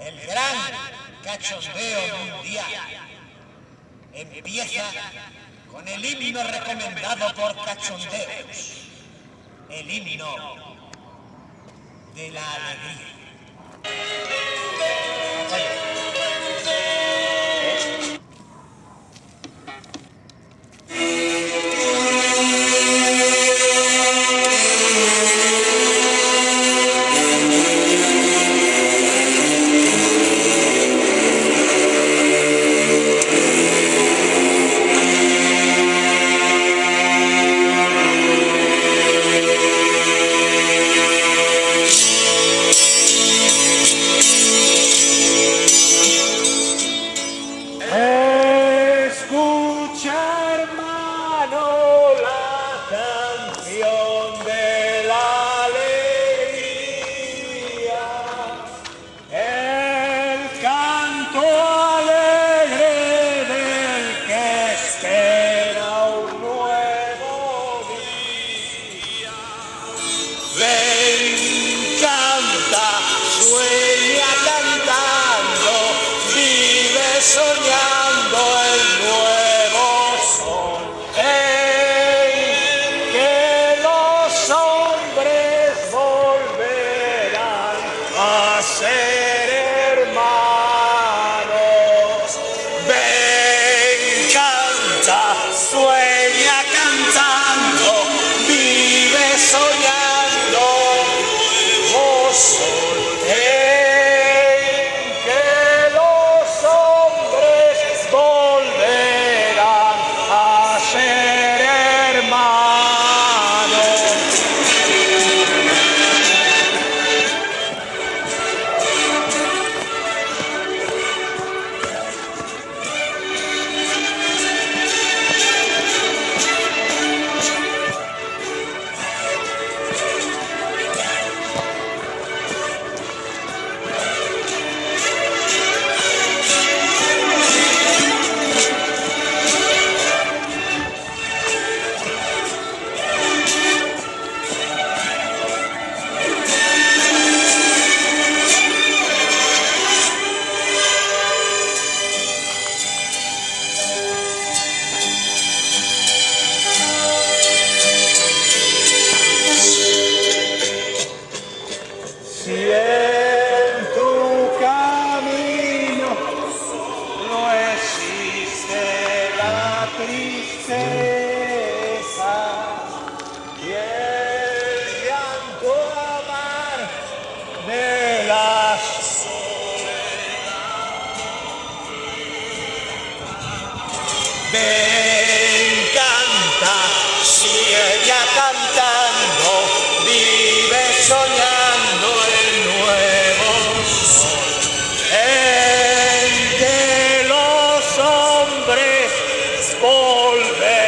el gran cachondeo mundial empieza con el himno recomendado por cachondeos, el himno de la alegría. Ser hermanos. Ven, canta, sueña. volver.